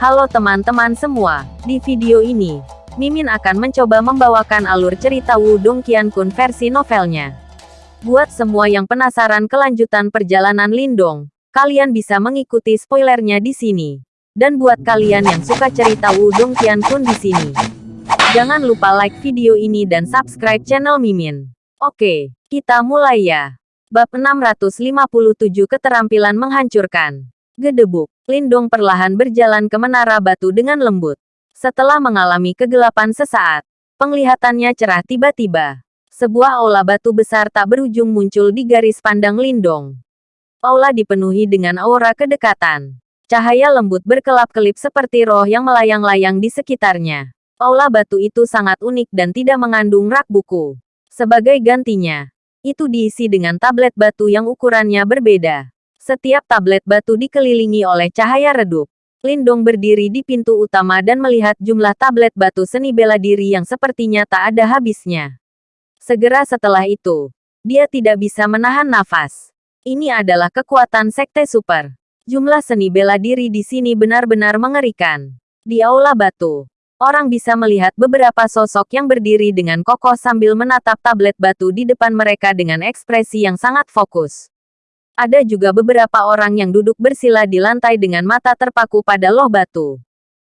Halo teman-teman semua, di video ini, Mimin akan mencoba membawakan alur cerita Wudong Qiankun versi novelnya. Buat semua yang penasaran kelanjutan perjalanan Lindong, kalian bisa mengikuti spoilernya di sini. Dan buat kalian yang suka cerita Wudong Qiankun di sini, jangan lupa like video ini dan subscribe channel Mimin. Oke, kita mulai ya. Bab 657 Keterampilan Menghancurkan. Gedebuk. Lindong perlahan berjalan ke menara batu dengan lembut. Setelah mengalami kegelapan sesaat, penglihatannya cerah tiba-tiba. Sebuah aula batu besar tak berujung muncul di garis pandang Lindong. Aula dipenuhi dengan aura kedekatan. Cahaya lembut berkelap-kelip seperti roh yang melayang-layang di sekitarnya. Aula batu itu sangat unik dan tidak mengandung rak buku. Sebagai gantinya, itu diisi dengan tablet batu yang ukurannya berbeda. Setiap tablet batu dikelilingi oleh cahaya redup. Lindong berdiri di pintu utama dan melihat jumlah tablet batu seni bela diri yang sepertinya tak ada habisnya. Segera setelah itu, dia tidak bisa menahan nafas. Ini adalah kekuatan sekte super. Jumlah seni bela diri di sini benar-benar mengerikan. Di aula batu, orang bisa melihat beberapa sosok yang berdiri dengan kokoh sambil menatap tablet batu di depan mereka dengan ekspresi yang sangat fokus. Ada juga beberapa orang yang duduk bersila di lantai dengan mata terpaku pada loh batu.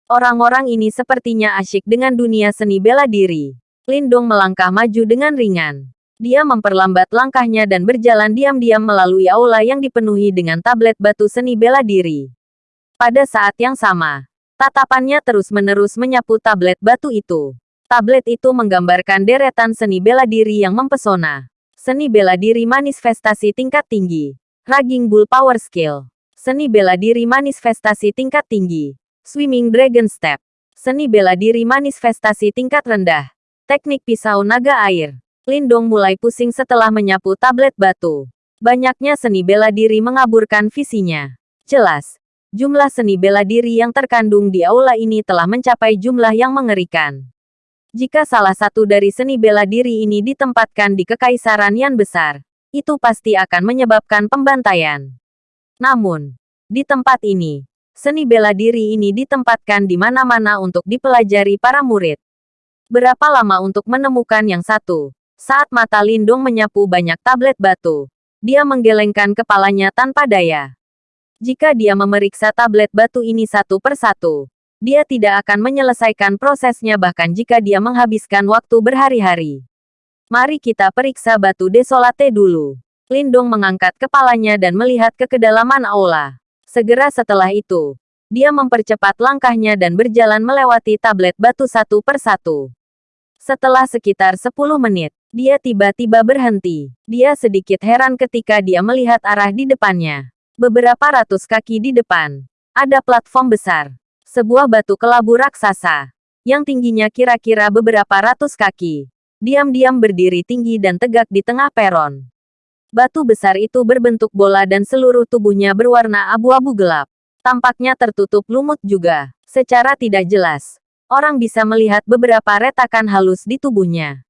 Orang-orang ini sepertinya asyik dengan dunia seni bela diri. Lindong melangkah maju dengan ringan. Dia memperlambat langkahnya dan berjalan diam-diam melalui aula yang dipenuhi dengan tablet batu seni bela diri. Pada saat yang sama, tatapannya terus-menerus menyapu tablet batu itu. Tablet itu menggambarkan deretan seni bela diri yang mempesona. Seni bela diri manifestasi tingkat tinggi. Raging Bull Power Skill. Seni bela diri manifestasi tingkat tinggi. Swimming Dragon Step. Seni bela diri manifestasi tingkat rendah. Teknik pisau naga air. Lindong mulai pusing setelah menyapu tablet batu. Banyaknya seni bela diri mengaburkan visinya. Jelas, jumlah seni bela diri yang terkandung di aula ini telah mencapai jumlah yang mengerikan. Jika salah satu dari seni bela diri ini ditempatkan di kekaisaran yang besar, itu pasti akan menyebabkan pembantaian. Namun, di tempat ini, seni bela diri ini ditempatkan di mana-mana untuk dipelajari para murid. Berapa lama untuk menemukan yang satu? Saat mata Lindung menyapu banyak tablet batu, dia menggelengkan kepalanya tanpa daya. Jika dia memeriksa tablet batu ini satu persatu, dia tidak akan menyelesaikan prosesnya bahkan jika dia menghabiskan waktu berhari-hari. Mari kita periksa batu desolate dulu. Lindong mengangkat kepalanya dan melihat ke kedalaman aula. Segera setelah itu, dia mempercepat langkahnya dan berjalan melewati tablet batu satu persatu. Setelah sekitar 10 menit, dia tiba-tiba berhenti. Dia sedikit heran ketika dia melihat arah di depannya. Beberapa ratus kaki di depan, ada platform besar. Sebuah batu kelabu raksasa, yang tingginya kira-kira beberapa ratus kaki diam-diam berdiri tinggi dan tegak di tengah peron. Batu besar itu berbentuk bola dan seluruh tubuhnya berwarna abu-abu gelap. Tampaknya tertutup lumut juga. Secara tidak jelas, orang bisa melihat beberapa retakan halus di tubuhnya.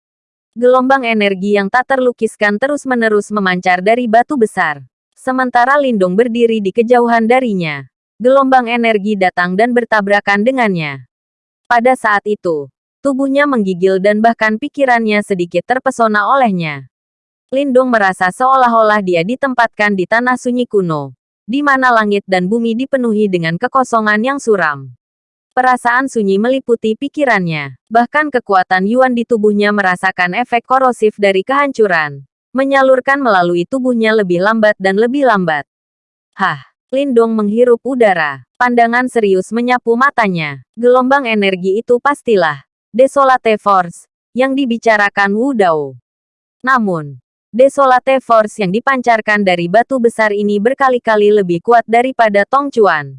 Gelombang energi yang tak terlukiskan terus-menerus memancar dari batu besar. Sementara Lindung berdiri di kejauhan darinya. Gelombang energi datang dan bertabrakan dengannya. Pada saat itu, Tubuhnya menggigil dan bahkan pikirannya sedikit terpesona olehnya. Lindung merasa seolah-olah dia ditempatkan di tanah sunyi kuno, di mana langit dan bumi dipenuhi dengan kekosongan yang suram. Perasaan sunyi meliputi pikirannya, bahkan kekuatan Yuan di tubuhnya merasakan efek korosif dari kehancuran, menyalurkan melalui tubuhnya lebih lambat dan lebih lambat. Hah, Lindong menghirup udara, pandangan serius menyapu matanya. Gelombang energi itu pastilah Desolate Force, yang dibicarakan Wu Dao. Namun, Desolate Force yang dipancarkan dari batu besar ini berkali-kali lebih kuat daripada Tong Chuan.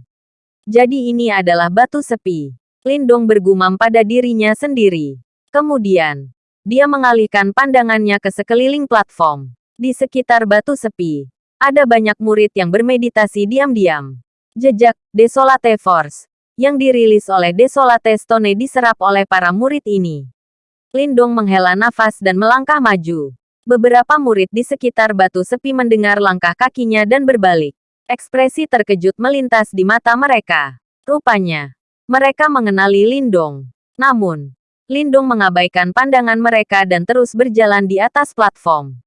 Jadi ini adalah batu sepi. Lindong bergumam pada dirinya sendiri. Kemudian, dia mengalihkan pandangannya ke sekeliling platform. Di sekitar batu sepi, ada banyak murid yang bermeditasi diam-diam. Jejak Desolate Force yang dirilis oleh Desolate Stone diserap oleh para murid ini. Lindong menghela nafas dan melangkah maju. Beberapa murid di sekitar batu sepi mendengar langkah kakinya dan berbalik. Ekspresi terkejut melintas di mata mereka. Rupanya, Mereka mengenali Lindong. Namun, Lindong mengabaikan pandangan mereka dan terus berjalan di atas platform.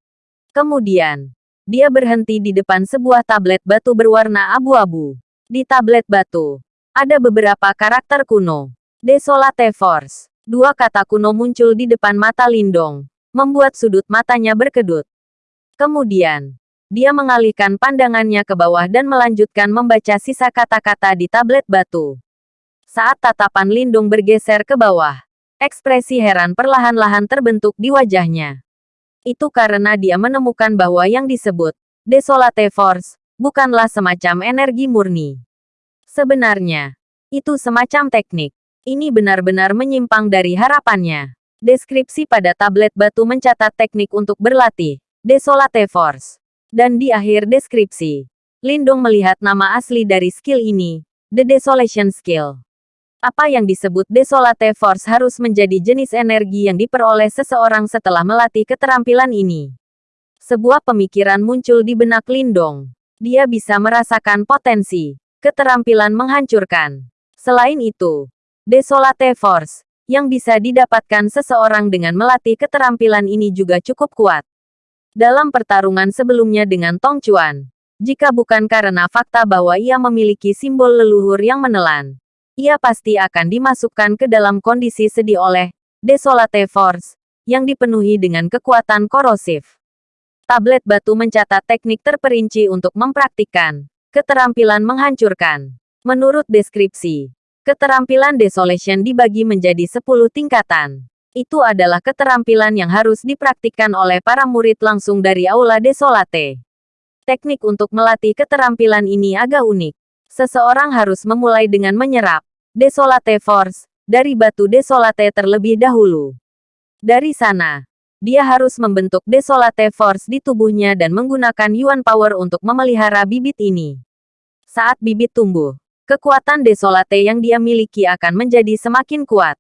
Kemudian, dia berhenti di depan sebuah tablet batu berwarna abu-abu. Di tablet batu, ada beberapa karakter kuno. Desolate Force. Dua kata kuno muncul di depan mata Lindong, membuat sudut matanya berkedut. Kemudian, dia mengalihkan pandangannya ke bawah dan melanjutkan membaca sisa kata-kata di tablet batu. Saat tatapan Lindung bergeser ke bawah, ekspresi heran perlahan-lahan terbentuk di wajahnya. Itu karena dia menemukan bahwa yang disebut Desolate Force bukanlah semacam energi murni. Sebenarnya, itu semacam teknik. Ini benar-benar menyimpang dari harapannya. Deskripsi pada tablet batu mencatat teknik untuk berlatih, Desolate Force. Dan di akhir deskripsi, Lindong melihat nama asli dari skill ini, The Desolation Skill. Apa yang disebut Desolate Force harus menjadi jenis energi yang diperoleh seseorang setelah melatih keterampilan ini. Sebuah pemikiran muncul di benak Lindong. Dia bisa merasakan potensi keterampilan menghancurkan. Selain itu, Desolate Force, yang bisa didapatkan seseorang dengan melatih keterampilan ini juga cukup kuat. Dalam pertarungan sebelumnya dengan Tong Chuan, jika bukan karena fakta bahwa ia memiliki simbol leluhur yang menelan, ia pasti akan dimasukkan ke dalam kondisi sedih oleh Desolate Force, yang dipenuhi dengan kekuatan korosif. Tablet batu mencatat teknik terperinci untuk mempraktikkan Keterampilan menghancurkan. Menurut deskripsi, keterampilan Desolation dibagi menjadi 10 tingkatan. Itu adalah keterampilan yang harus dipraktikkan oleh para murid langsung dari Aula Desolate. Teknik untuk melatih keterampilan ini agak unik. Seseorang harus memulai dengan menyerap Desolate Force dari batu Desolate terlebih dahulu. Dari sana, dia harus membentuk Desolate Force di tubuhnya dan menggunakan Yuan Power untuk memelihara bibit ini. Saat bibit tumbuh, kekuatan desolate yang dia miliki akan menjadi semakin kuat.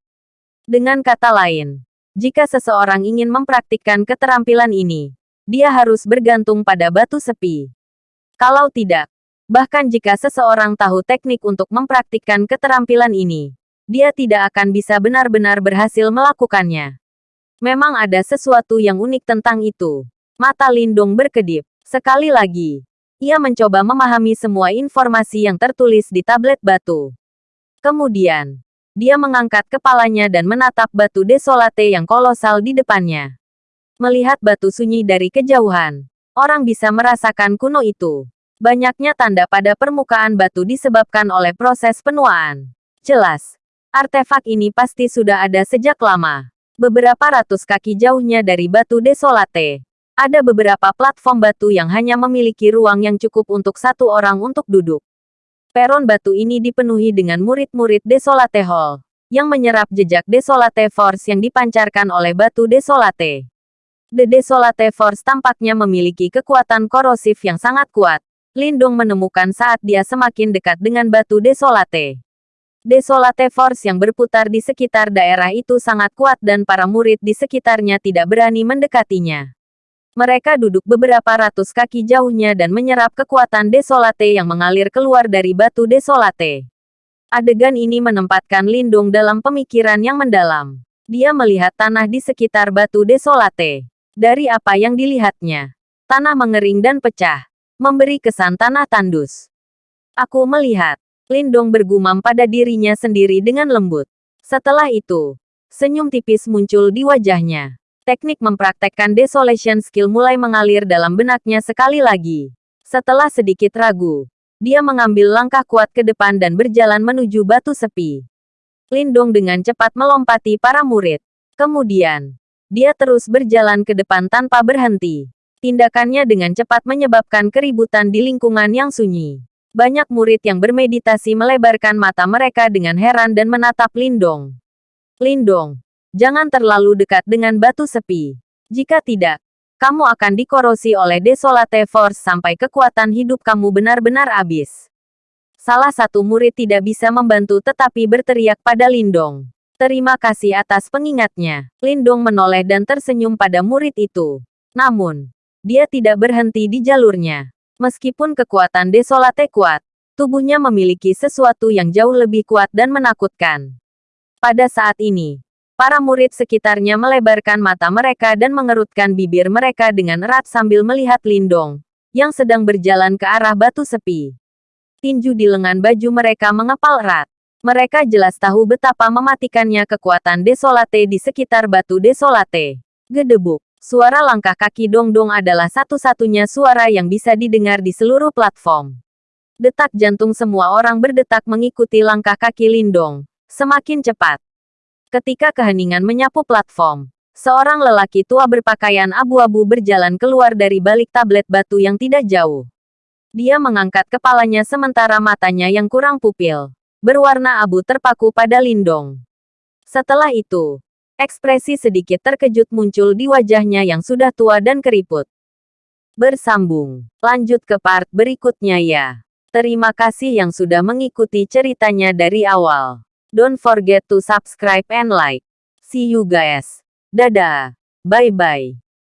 Dengan kata lain, jika seseorang ingin mempraktikkan keterampilan ini, dia harus bergantung pada batu sepi. Kalau tidak, bahkan jika seseorang tahu teknik untuk mempraktikkan keterampilan ini, dia tidak akan bisa benar-benar berhasil melakukannya. Memang ada sesuatu yang unik tentang itu. Mata Lindung berkedip. Sekali lagi, ia mencoba memahami semua informasi yang tertulis di tablet batu. Kemudian, dia mengangkat kepalanya dan menatap batu desolate yang kolosal di depannya. Melihat batu sunyi dari kejauhan, orang bisa merasakan kuno itu. Banyaknya tanda pada permukaan batu disebabkan oleh proses penuaan. Jelas, artefak ini pasti sudah ada sejak lama. Beberapa ratus kaki jauhnya dari batu desolate, ada beberapa platform batu yang hanya memiliki ruang yang cukup untuk satu orang untuk duduk. Peron batu ini dipenuhi dengan murid-murid Desolate Hall, yang menyerap jejak Desolate Force yang dipancarkan oleh batu Desolate. The Desolate Force tampaknya memiliki kekuatan korosif yang sangat kuat. Lindung menemukan saat dia semakin dekat dengan batu Desolate. Desolate Force yang berputar di sekitar daerah itu sangat kuat dan para murid di sekitarnya tidak berani mendekatinya. Mereka duduk beberapa ratus kaki jauhnya dan menyerap kekuatan desolate yang mengalir keluar dari batu desolate. Adegan ini menempatkan Lindung dalam pemikiran yang mendalam. Dia melihat tanah di sekitar batu desolate. Dari apa yang dilihatnya, tanah mengering dan pecah, memberi kesan tanah tandus. Aku melihat, Lindong bergumam pada dirinya sendiri dengan lembut. Setelah itu, senyum tipis muncul di wajahnya. Teknik mempraktekkan desolation skill mulai mengalir dalam benaknya sekali lagi. Setelah sedikit ragu, dia mengambil langkah kuat ke depan dan berjalan menuju batu sepi. Lindong dengan cepat melompati para murid. Kemudian, dia terus berjalan ke depan tanpa berhenti. Tindakannya dengan cepat menyebabkan keributan di lingkungan yang sunyi. Banyak murid yang bermeditasi melebarkan mata mereka dengan heran dan menatap Lindong. Lindong, Jangan terlalu dekat dengan batu sepi. Jika tidak, kamu akan dikorosi oleh Desolate Force sampai kekuatan hidup kamu benar-benar habis. Salah satu murid tidak bisa membantu tetapi berteriak pada Lindong. Terima kasih atas pengingatnya. Lindong menoleh dan tersenyum pada murid itu. Namun, dia tidak berhenti di jalurnya. Meskipun kekuatan Desolate kuat, Tubuhnya memiliki sesuatu yang jauh lebih kuat dan menakutkan. Pada saat ini, para murid sekitarnya melebarkan mata mereka dan mengerutkan bibir mereka dengan erat sambil melihat Lindong, yang sedang berjalan ke arah batu sepi. Tinju di lengan baju mereka mengepal erat. Mereka jelas tahu betapa mematikannya kekuatan desolate di sekitar batu desolate. Gedebuk. Suara langkah kaki Dong-Dong adalah satu-satunya suara yang bisa didengar di seluruh platform. Detak jantung semua orang berdetak mengikuti langkah kaki Lindong. Semakin cepat. Ketika keheningan menyapu platform, seorang lelaki tua berpakaian abu-abu berjalan keluar dari balik tablet batu yang tidak jauh. Dia mengangkat kepalanya sementara matanya yang kurang pupil, berwarna abu terpaku pada Lindong. Setelah itu, ekspresi sedikit terkejut muncul di wajahnya yang sudah tua dan keriput. Bersambung. Lanjut ke part berikutnya ya. Terima kasih yang sudah mengikuti ceritanya dari awal. Don't forget to subscribe and like. See you guys. Dadah. Bye-bye.